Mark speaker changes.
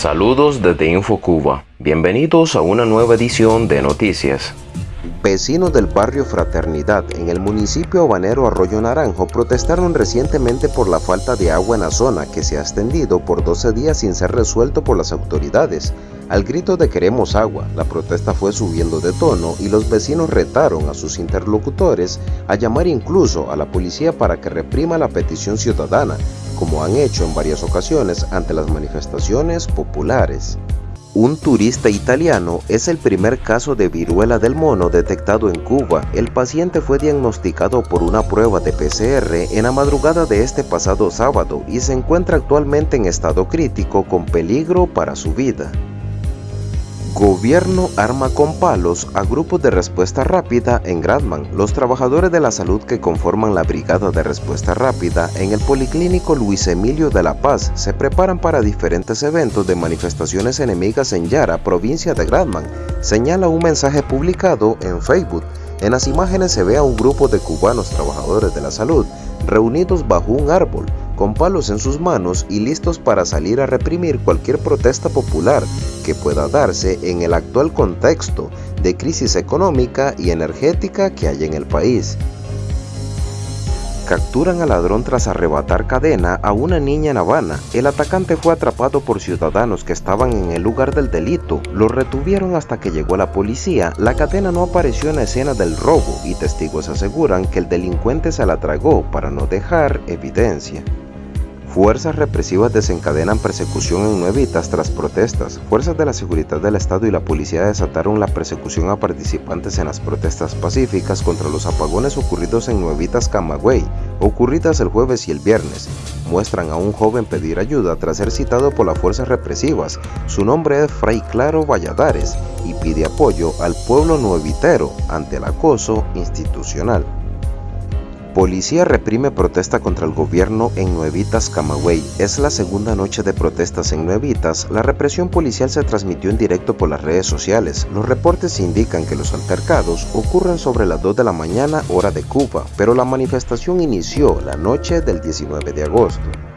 Speaker 1: Saludos desde InfoCuba. Bienvenidos a una nueva edición de Noticias.
Speaker 2: Vecinos del barrio Fraternidad en el municipio habanero Arroyo Naranjo protestaron recientemente por la falta de agua en la zona que se ha extendido por 12 días sin ser resuelto por las autoridades. Al grito de queremos agua, la protesta fue subiendo de tono y los vecinos retaron a sus interlocutores a llamar incluso a la policía para que reprima la petición ciudadana, como han hecho en varias ocasiones ante las manifestaciones populares. Un turista italiano es el primer caso de viruela del mono detectado en Cuba. El paciente fue diagnosticado por una prueba de PCR en la madrugada de este pasado sábado y se encuentra actualmente en estado crítico con peligro para su vida. Gobierno arma con palos a grupos de respuesta rápida en Gradman. Los trabajadores de la salud que conforman la Brigada de Respuesta Rápida en el Policlínico Luis Emilio de La Paz se preparan para diferentes eventos de manifestaciones enemigas en Yara, provincia de Gradman, señala un mensaje publicado en Facebook. En las imágenes se ve a un grupo de cubanos trabajadores de la salud reunidos bajo un árbol, con palos en sus manos y listos para salir a reprimir cualquier protesta popular que pueda darse en el actual contexto de crisis económica y energética que hay en el país. Capturan al ladrón tras arrebatar cadena a una niña en Habana. El atacante fue atrapado por ciudadanos que estaban en el lugar del delito. Lo retuvieron hasta que llegó la policía. La cadena no apareció en la escena del robo y testigos aseguran que el delincuente se la tragó para no dejar evidencia. Fuerzas represivas desencadenan persecución en Nuevitas tras protestas. Fuerzas de la Seguridad del Estado y la policía desataron la persecución a participantes en las protestas pacíficas contra los apagones ocurridos en Nuevitas, Camagüey, ocurridas el jueves y el viernes. Muestran a un joven pedir ayuda tras ser citado por las fuerzas represivas. Su nombre es Fray Claro Valladares y pide apoyo al pueblo nuevitero ante el acoso institucional. Policía reprime protesta contra el gobierno en Nuevitas, Camagüey. Es la segunda noche de protestas en Nuevitas. La represión policial se transmitió en directo por las redes sociales. Los reportes indican que los altercados ocurren sobre las 2 de la mañana hora de Cuba, pero la manifestación inició la noche del 19 de agosto.